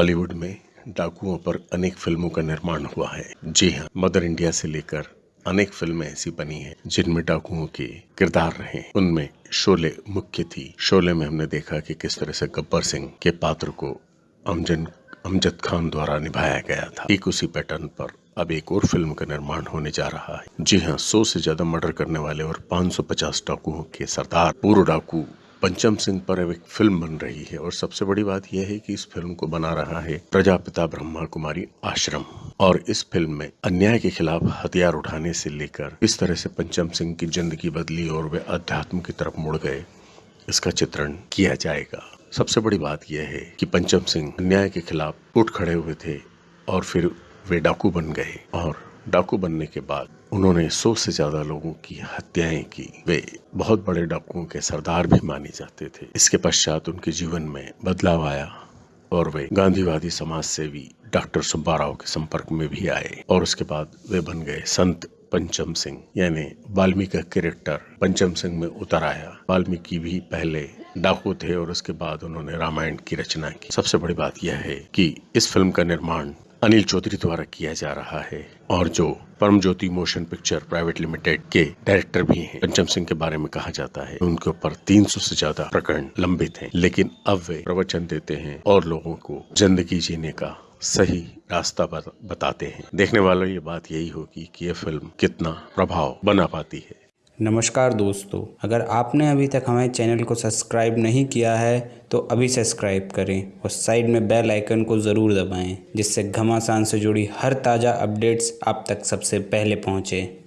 बॉलीवुड में डाकुओं पर अनेक फ़िल्मों का निर्माण हुआ है। जी हाँ मदर इंडिया से लेकर अनेक फ़िल्में ऐसी बनी हैं, जिनमें डाकुओं के किरदार रहे। उनमें शोले मुख्य थी। शोले में हमने देखा कि किस तरह से गब्बर सिंह के पात्र को अमजन, अमजद खान द्वारा निभाया गया था। एक उसी पैटर्न पर अब एक और फ़िल्म का निर्माण होने जा रहा है। जी हाँ सौ से ज़्यादा मर्डर करने वाले और 550 डाकुओं के सरदार, पूर्व डाकू पंचम सिंह पर एक फ़िल्म बन रही है और सबसे बड़ी बात यह है कि इस फ़िल्म को बना रहा है प्रजापिता ब्रह्मा कुमारी आश्रम। और इस फ़िल्म में अन्याय के खिलाफ हथियार उठाने से लेकर इस तरह से पंचम सिंह की ज़िंदगी बदली और वे अध्यात्म की तरफ़ मुड़ गए, इसका चित्रण किया जाएगा। सबसे बड़ी बात यह है कि पंचम सिंह अन्याय के खिलाफ उठ खड़े हुए थे और फिर वे डाकू बन गए और डाकू बनने के बाद उन्होंने सौ से ज़्यादा लोगों की हत्याएँ की। वे बहुत बड़े डाकुओं के सरदार भी माने जाते थे। इसके पश्चात उनके जीवन में बदलाव आया और वे गांधीवादी समाज सेवी डॉक्टर सुब्बा राव के संपर्क में भी आए और उसके बाद वे बन गए संत पंचम सिंह, यानी वाल्मीकि का कैरेक्टर पंचम सिंह में उतर आया। वाल्मीकि भी पहले डाकू थे और उसके बाद उन्होंने रामायण की रचना की। सबसे बड़ी बात यह है कि इस फ़िल्म का निर्माण अनिल चौधरी द्वारा किया जा रहा है और जो Param Jyoti motion picture private limited के डायरेक्टर भी हैं पंचम सिंह के बारे में कहा जाता है। उनके ऊपर 300 से ज़्यादा प्रकरण लंबित हैं, लेकिन अब वे प्रवचन देते हैं और लोगों को ज़िंदगी जीने का सही रास्ता बताते हैं। देखने वालों, ये बात यही होगी कि यह फ़िल्म कितना प्रभाव बना पाती है। नमस्कार दोस्तों, अगर आपने अभी तक हमारे चैनल को सब्सक्राइब नहीं किया है तो अभी सब्सक्राइब करें और साइड में बेल आइकन को ज़रूर दबाएँ, जिससे घमासान से जुड़ी हर ताज़ा अपडेट्स आप तक सबसे पहले पहुँचें।